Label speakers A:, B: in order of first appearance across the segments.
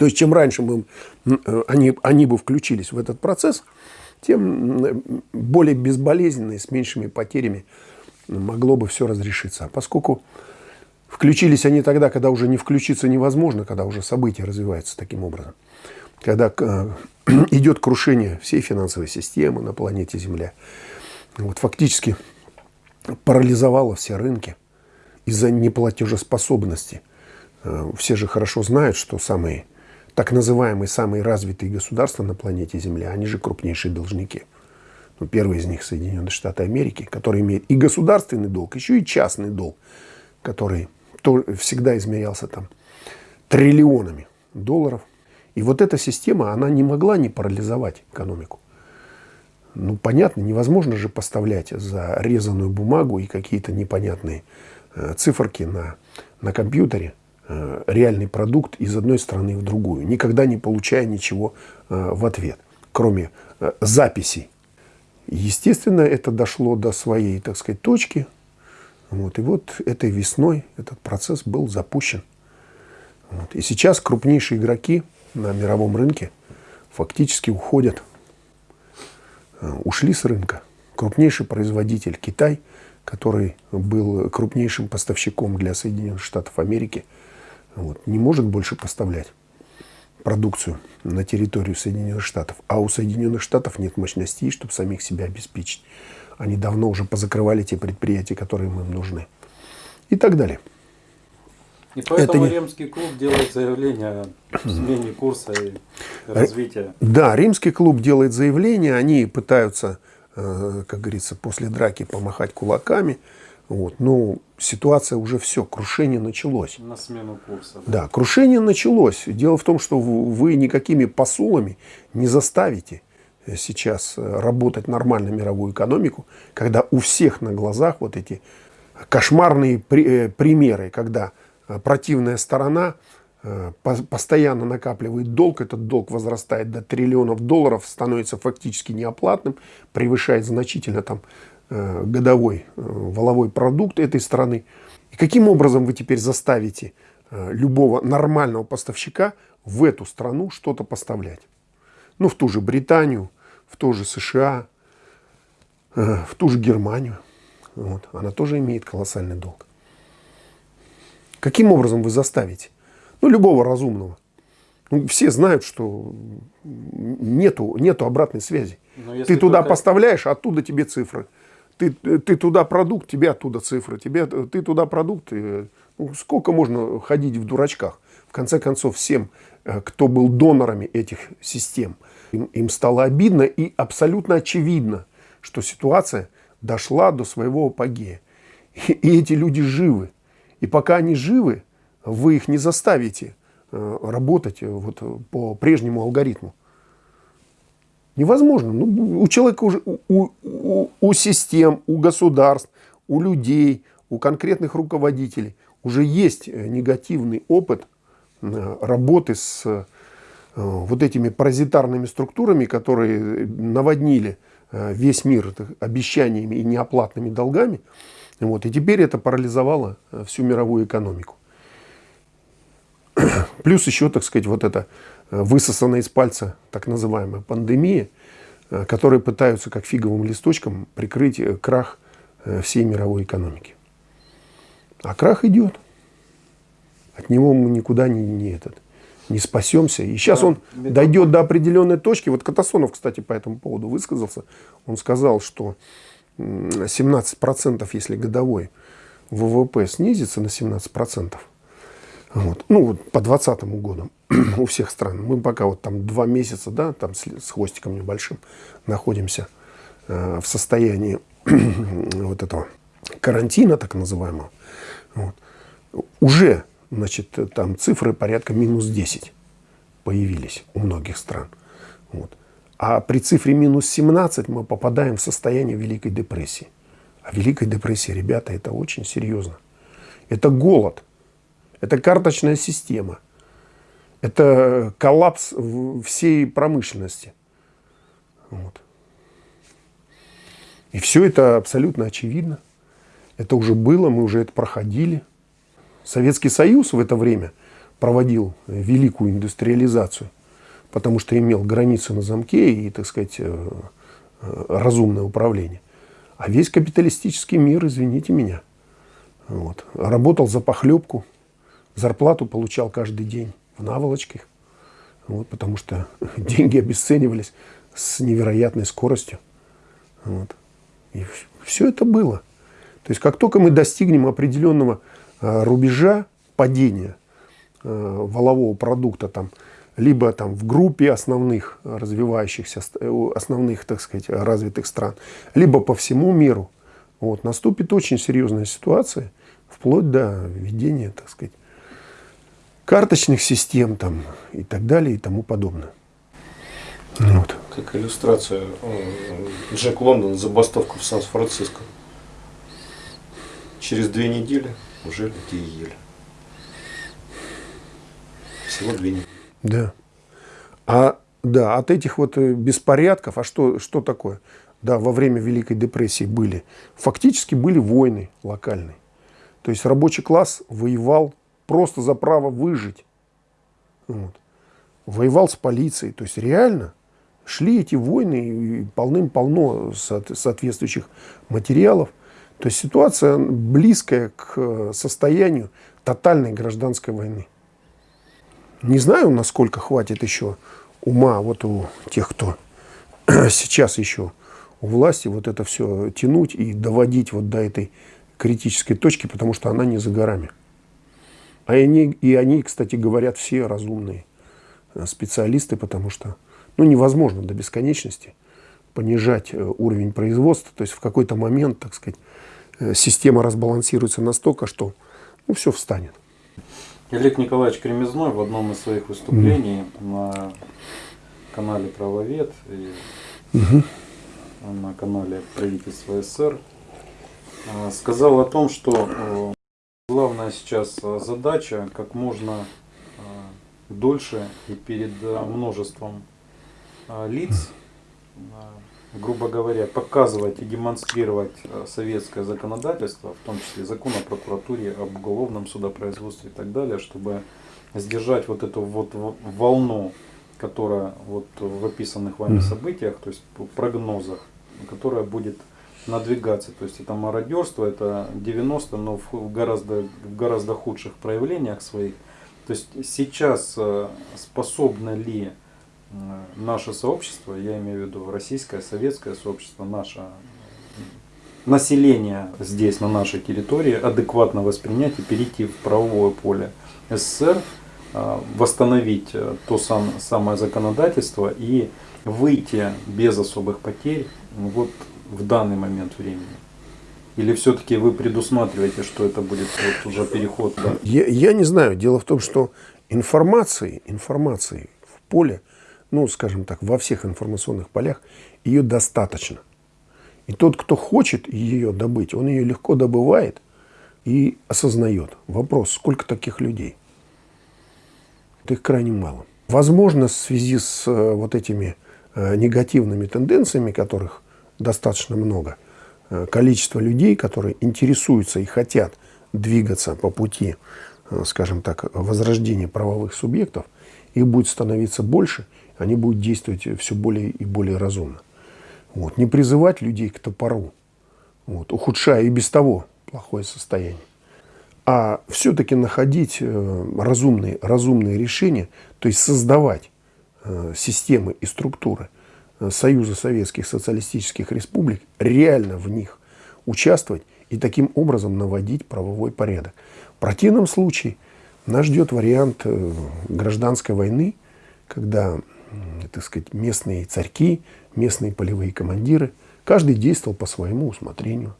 A: То есть, чем раньше мы, э, они, они бы включились в этот процесс, тем более безболезненно и с меньшими потерями могло бы все разрешиться. А поскольку включились они тогда, когда уже не включиться невозможно, когда уже события развиваются таким образом, когда э, идет крушение всей финансовой системы на планете Земля, вот фактически парализовало все рынки из-за неплатежеспособности. Э, все же хорошо знают, что самые так называемые самые развитые государства на планете Земля, они же крупнейшие должники. Ну, первый из них Соединенные Штаты Америки, который имеет и государственный долг, еще и частный долг, который то, всегда измерялся там триллионами долларов. И вот эта система, она не могла не парализовать экономику. Ну, понятно, невозможно же поставлять за резаную бумагу и какие-то непонятные э, циферки на, на компьютере реальный продукт из одной страны в другую, никогда не получая ничего э, в ответ, кроме э, записей. Естественно, это дошло до своей, так сказать, точки. Вот, и вот этой весной этот процесс был запущен. Вот. И сейчас крупнейшие игроки на мировом рынке фактически уходят Э, ушли с рынка. Крупнейший производитель Китай, который был крупнейшим поставщиком для Соединенных Штатов Америки, вот, не может больше поставлять продукцию на территорию Соединенных Штатов. А у Соединенных Штатов нет мощностей, чтобы самих себя обеспечить. Они давно уже позакрывали те предприятия, которые им нужны. И так далее.
B: И поэтому Это... римский клуб делает заявление о смене курса и развития.
A: Да, римский клуб делает заявление, они пытаются, э, как говорится, после драки помахать кулаками. Вот. Но ситуация уже все, крушение началось.
B: На смену курса.
A: Да, крушение началось. Дело в том, что вы никакими посулами не заставите сейчас работать нормально мировую экономику, когда у всех на глазах вот эти кошмарные э, примеры, когда Э, противная сторона э, постоянно накапливает долг, этот долг возрастает до триллионов долларов, становится фактически неоплатным, превышает значительно там э, годовой воловой продукт этой страны. И каким образом вы теперь заставите любого нормального поставщика в эту страну что-то поставлять? Ну, в ту же Британию, в ту же США, в ту же Германию. Вот. Она тоже имеет колоссальный долг. Каким образом вы заставите? Ну, любого разумного. Ну, все знают, что нету, нету обратной связи. Ты туда только... поставляешь, оттуда тебе цифры. Ты, ты туда продукт, тебе оттуда цифры. Тебе, ты туда продукт. Ну, сколько можно ходить в дурачках? В конце концов, всем, э, кто был донорами этих систем, им, им стало обидно и абсолютно очевидно, что ситуация дошла до своего апогея. И, и эти люди живы. И пока они живы, вы их не заставите э, работать э, вот по прежнему алгоритму. Невозможно. Ну, у человека уже, у, у, у систем, у государств, у людей, у конкретных руководителей уже есть негативный опыт работы с вот этими паразитарными структурами, которые наводнили весь мир обещаниями и неоплатными долгами. Вот. И теперь это парализовало э, всю мировую экономику. Плюс еще, так сказать, вот эта э, высосанная из пальца так называемая пандемия, э, которые пытаются как фиговым листочком прикрыть крах всей мировой экономики. А крах идет. От него мы никуда не, не, этот, не спасемся. И сейчас он дойдет до определенной точки. Вот Катасонов, кстати, по этому поводу высказался. Он сказал, что 17%, если годовой ВВП снизится на 17%, вот, ну вот по 2020 году у всех стран, мы пока вот там два месяца, да, там с, с хвостиком небольшим находимся э, в состоянии вот этого карантина, так называемого, вот, уже, значит, там цифры порядка минус 10 появились у многих стран. Вот. А при цифре минус 17 мы попадаем в состояние Великой депрессии. А Великая депрессия, ребята, это очень серьезно. Это голод. Это карточная система. Это коллапс всей промышленности. Вот. И все это абсолютно очевидно. Это уже было, мы уже это проходили. Советский Союз в это время проводил великую индустриализацию, потому что имел границы на замке и, так сказать, э, э, разумное управление. А весь капиталистический мир, извините меня, вот, работал за похлебку, зарплату получал каждый день в наволочках, вот, потому что деньги обесценивались с невероятной скоростью. Вот. И все это было. То есть как только мы достигнем определенного э, рубежа падения э, валового продукта, там, либо там, в группе основных развивающихся, э, основных, так сказать, развитых стран, либо по всему миру, вот, наступит очень серьезная ситуация, вплоть до введения, так сказать, карточных систем там, и так далее и тому подобное.
B: Вот. Как иллюстрация, Джек Лондон, забастовку в Сан-Франциско. Через две недели уже людей ели. Всего две недели.
A: Да. А да, от этих вот э, беспорядков, а что, что такое? Да, во время Великой депрессии были, фактически были войны локальные. То есть рабочий класс воевал просто за право выжить. Вот. Воевал с полицией. То есть реально шли эти войны полным-полно соответствующих материалов. То есть ситуация близкая к э, состоянию тотальной гражданской войны. Не знаю, насколько хватит еще ума вот у тех, кто сейчас еще у власти, вот это все тянуть и доводить вот до этой критической точки, потому что она не за горами. А они, и они, кстати, говорят все разумные э, специалисты, потому что ну, невозможно до бесконечности понижать э, уровень производства. То есть в какой-то момент, так сказать, э, система разбалансируется настолько, что ну, все встанет.
B: Олег Николаевич Кремезной в одном из своих выступлений mm. на канале Правовед и mm -hmm. на канале Правительства СССР сказал о том, что главная сейчас э, задача как можно э, дольше и перед множеством лиц, грубо говоря, показывать и демонстрировать советское законодательство, в том числе закон о прокуратуре, об уголовном судопроизводстве и так далее, чтобы сдержать вот эту вот волну, которая вот в описанных вами событиях, то есть в прогнозах, которая будет надвигаться. То есть это мародерство, это 90, но в гораздо, в гораздо худших проявлениях своих. То есть сейчас э, способно ли э, наше сообщество, я имею в виду российское, советское сообщество, наше население здесь, на нашей территории, адекватно воспринять и перейти в правовое поле СССР, э, восстановить то сам, самое законодательство и выйти без особых потерь вот в данный момент времени? Или все-таки вы предусматриваете, что это будет вот уже переход? Да?
A: Я, я не знаю. Дело в том, что информации, информации в поле, ну, скажем так, во всех информационных полях, ее достаточно. И тот, кто хочет ее добыть, он ее легко добывает и осознает. Вопрос, сколько таких людей? Это их крайне мало. Возможно, в связи с э, вот этими э, негативными тенденциями, которых достаточно много. Э, количество людей, которые интересуются и хотят двигаться по пути, э, скажем так, возрождения правовых субъектов, их будет становиться больше, они будут действовать все более и более разумно. Вот. Не призывать людей к топору, вот, ухудшая и без того плохое состояние. А все-таки находить э, разумные, разумные решения, то есть создавать системы и структуры – Союза Советских Социалистических Республик, реально в них участвовать и таким образом наводить правовой порядок. В противном случае нас ждет вариант э, гражданской войны, когда, так сказать, местные царьки, местные полевые командиры, каждый действовал по своему усмотрению.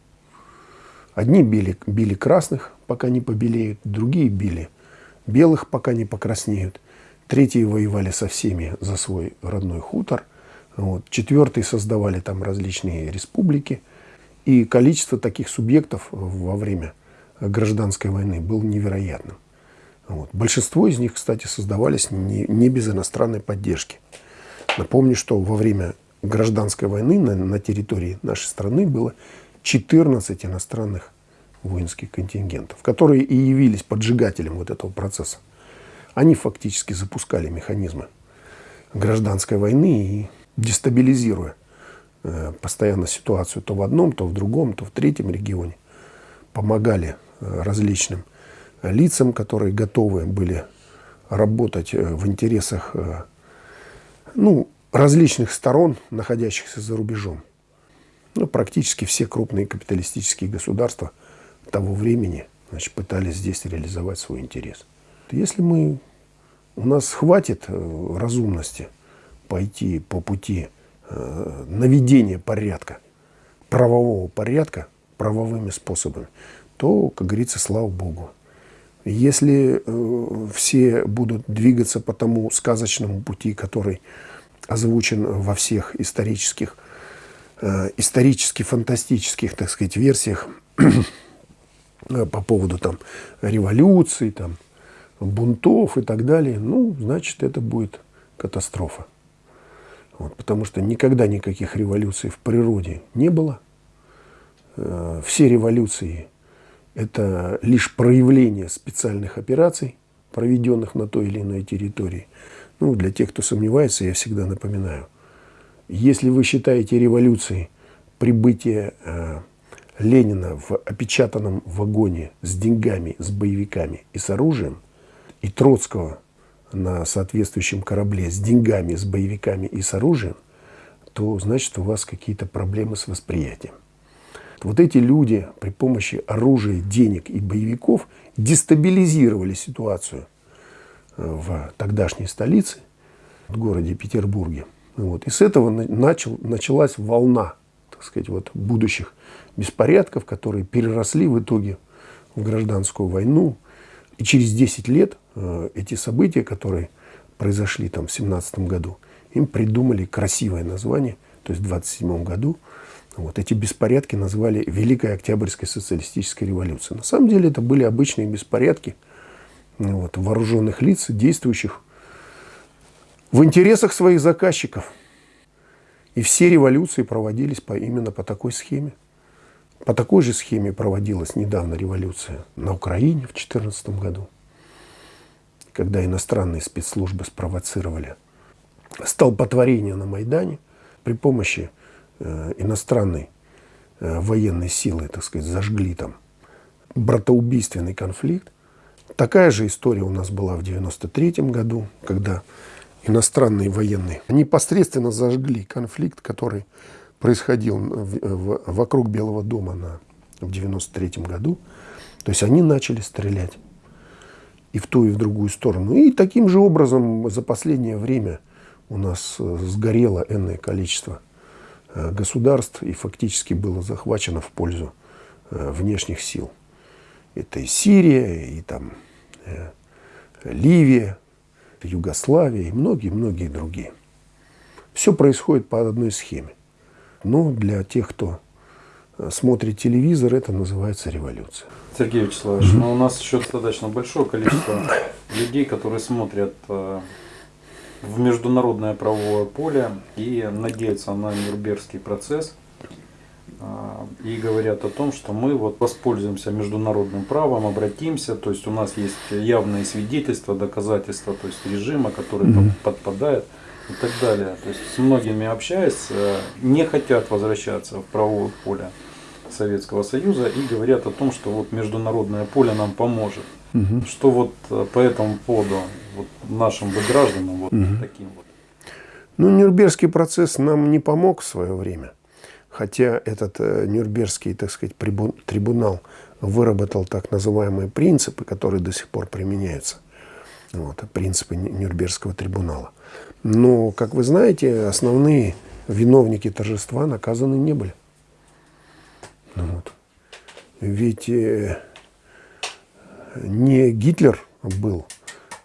A: Одни били, били красных, пока не побелеют, другие били белых, пока не покраснеют. Третьи воевали со всеми за свой родной хутор. Вот. Четвертые создавали там различные республики. И количество таких субъектов во время гражданской войны было невероятным. Вот. Большинство из них, кстати, создавались не, не без иностранной поддержки. Напомню, что во время гражданской войны на, на территории нашей страны было 14 иностранных воинских контингентов, которые и явились поджигателем вот этого процесса. Они фактически запускали механизмы гражданской войны и дестабилизируя э, постоянно ситуацию то в одном, то в другом, то в третьем регионе, помогали э, различным лицам, которые готовы были работать э, в интересах ну, различных сторон, находящихся за рубежом. Ну, практически все крупные капиталистические государства того времени значит, пытались здесь реализовать свой интерес. Если мы, у нас хватит разумности пойти по пути э, наведения порядка, правового порядка, правовыми способами, то, как говорится, слава Богу. Если э, все будут двигаться по тому сказочному пути, который озвучен во всех исторических, э, исторически фантастических, так сказать, версиях по поводу там революции, там, бунтов и так далее, ну, значит, это будет катастрофа. Вот, потому что никогда никаких революций в природе не было. Э, все революции – это лишь проявление специальных операций, проведенных на той или иной территории. Ну, для тех, кто сомневается, я всегда напоминаю. Если вы считаете революцией прибытие э, Ленина в опечатанном вагоне с деньгами, с боевиками и с оружием, и Троцкого на соответствующем корабле с деньгами, с боевиками и с оружием, то значит у вас какие-то проблемы с восприятием. Вот эти люди при помощи оружия, денег и боевиков дестабилизировали ситуацию в тогдашней столице, в городе Петербурге. Вот. И с этого начал, началась волна, так сказать, вот, будущих беспорядков, которые переросли в итоге в гражданскую войну. И через 10 лет э, эти события, которые произошли там в 17 году, им придумали красивое название, то есть в 27 году вот эти беспорядки назвали Великой Октябрьской социалистической революцией. На самом деле это были обычные беспорядки – вот, вооруженных лиц, действующих в интересах своих заказчиков. И все революции проводились по, именно по такой схеме. По такой же схеме проводилась недавно революция на Украине в 2014 году, когда иностранные спецслужбы спровоцировали столпотворение на Майдане при помощи э, иностранной э, военной силы, так сказать, зажгли там братоубийственный конфликт. Такая же история у нас была в 93 году, когда иностранные военные непосредственно зажгли конфликт, который происходил в, в, вокруг Белого дома на, в 93 году. То есть они начали стрелять и в ту, и в другую сторону. И таким же образом за последнее время у нас э, сгорело энное количество э, государств и фактически было захвачено в пользу э, внешних сил. Это и Сирия, и там Ливия, Югославия и многие-многие другие. Все происходит по одной схеме. Но для тех, кто смотрит телевизор, это называется революция.
B: Сергей Вячеславович, но у нас еще достаточно большое количество людей, которые смотрят э, в международное правовое поле и надеются на Нюрнбергский процесс – а, и говорят о том, что мы вот воспользуемся международным правом, обратимся, то есть у нас есть явные свидетельства, доказательства, то есть режима, который mm-hmm. подпадает и так далее. То есть с многими общаясь, э, не хотят возвращаться в правовое поле Советского Союза и говорят о том, что вот международное поле нам поможет. Угу. Что вот э, по этому поводу вот нашим бы гражданам вот угу. таким вот.
A: Ну, Нюрнбергский процесс нам не помог в свое время. Хотя этот э, Нюрнбергский, так сказать, трибунал выработал так называемые принципы, которые до сих пор применяются. Вот, принципы Нюрнбергского трибунала. Но, как вы знаете, основные виновники торжества наказаны не были. Ведь э, не Гитлер был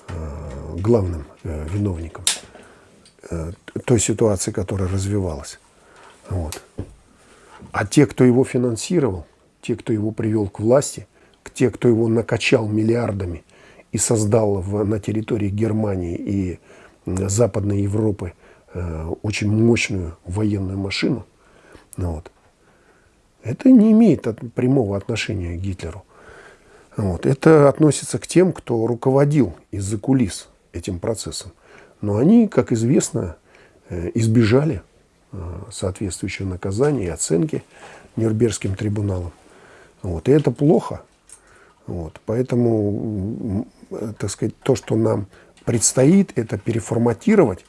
A: э, главным э, виновником той ситуации, которая развивалась. Вот. А те, кто его финансировал, те, кто его привел к власти, те, кто его накачал миллиардами и создал в, на территории Германии и Западной Европы э, очень мощную военную машину, ну вот, это не имеет прямого отношения к Гитлеру. Вот. Это относится к тем, кто руководил из-за кулис этим процессом. Но они, как известно, э, избежали э, соответствующего наказания и оценки Нюрнбергским трибуналом. Вот. И это плохо. Вот. Поэтому, так сказать, то, что нам предстоит, это переформатировать,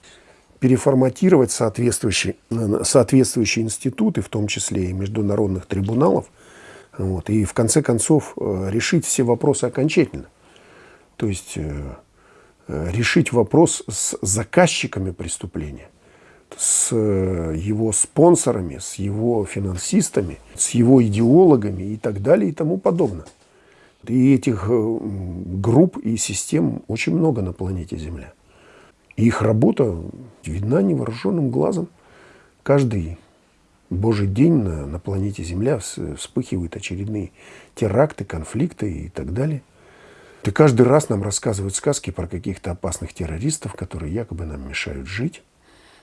A: переформатировать соответствующие, соответствующие институты, в том числе и международных трибуналов, вот, и в конце концов э, решить все вопросы окончательно. То есть э, э, решить вопрос с заказчиками преступления, с его спонсорами, с его финансистами, с его идеологами и так далее и тому подобное. И этих групп и систем очень много на планете Земля. Их работа видна невооруженным глазом. Каждый Божий день на, на планете Земля вспыхивают очередные теракты, конфликты и так далее. И каждый раз нам рассказывают сказки про каких-то опасных террористов, которые якобы нам мешают жить.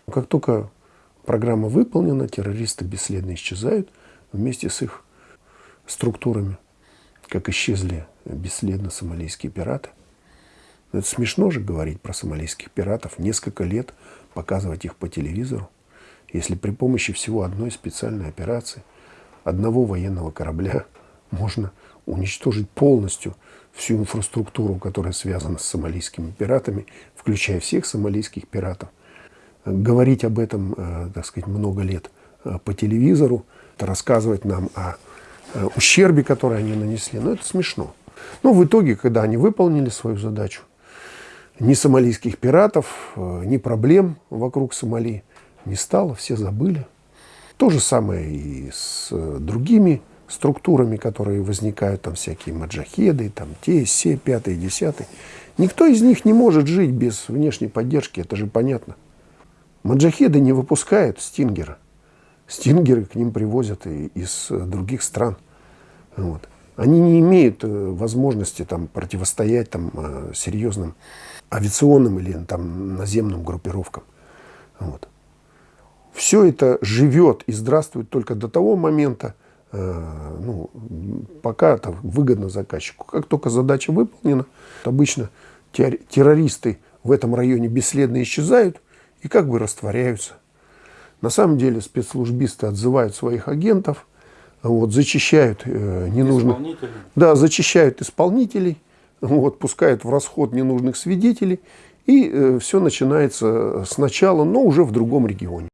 A: Но как только программа выполнена, террористы бесследно исчезают вместе с их структурами, как исчезли бесследно сомалийские пираты. Это смешно же говорить про сомалийских пиратов, несколько лет показывать их по телевизору если при помощи всего одной специальной операции, одного военного корабля можно уничтожить полностью всю инфраструктуру, которая связана с сомалийскими пиратами, включая всех сомалийских пиратов. Говорить об этом, э, так сказать, много лет э, по телевизору, рассказывать нам о э, ущербе, который они нанесли, ну это смешно. Но в итоге, когда они выполнили свою задачу, ни сомалийских пиратов, ни проблем вокруг Сомали – не стало, все забыли. То же самое и с э, другими структурами, которые возникают, там всякие маджахеды, там те, все, пятые, десятые. Никто из них не может жить без внешней поддержки, это же понятно. Маджахеды не выпускают стингера. Стингеры к ним привозят и из э, других стран. Вот. Они не имеют э, возможности там, противостоять там, серьезным авиационным или там, наземным группировкам. Вот все это живет и здравствует только до того момента, э, ну, пока это выгодно заказчику. Как только задача выполнена, обычно террористы в этом районе бесследно исчезают и как бы растворяются. На самом деле спецслужбисты отзывают своих агентов, вот, зачищают э, ненужных... Да, зачищают исполнителей, вот, пускают в расход ненужных свидетелей, и э, все начинается сначала, но уже в другом регионе.